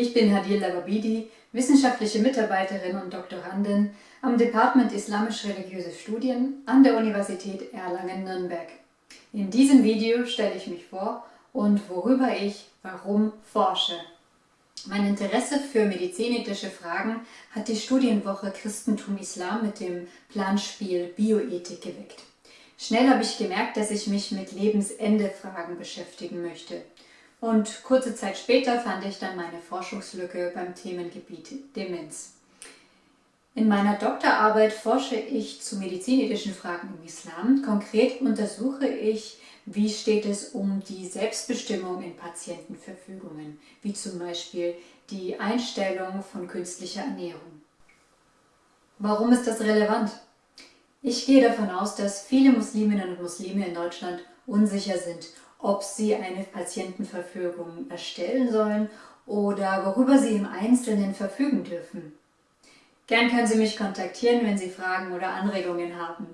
Ich bin Hadil Lababidi, wissenschaftliche Mitarbeiterin und Doktorandin am Department Islamisch-Religiöse Studien an der Universität Erlangen-Nürnberg. In diesem Video stelle ich mich vor und worüber ich warum forsche. Mein Interesse für medizinethische Fragen hat die Studienwoche Christentum Islam mit dem Planspiel Bioethik geweckt. Schnell habe ich gemerkt, dass ich mich mit Lebensende-Fragen beschäftigen möchte. Und kurze Zeit später fand ich dann meine Forschungslücke beim Themengebiet Demenz. In meiner Doktorarbeit forsche ich zu medizinethischen Fragen im Islam. Konkret untersuche ich, wie steht es um die Selbstbestimmung in Patientenverfügungen, wie zum Beispiel die Einstellung von künstlicher Ernährung. Warum ist das relevant? Ich gehe davon aus, dass viele Musliminnen und Muslime in Deutschland unsicher sind ob sie eine Patientenverfügung erstellen sollen oder worüber sie im Einzelnen verfügen dürfen. Gern können Sie mich kontaktieren, wenn Sie Fragen oder Anregungen haben.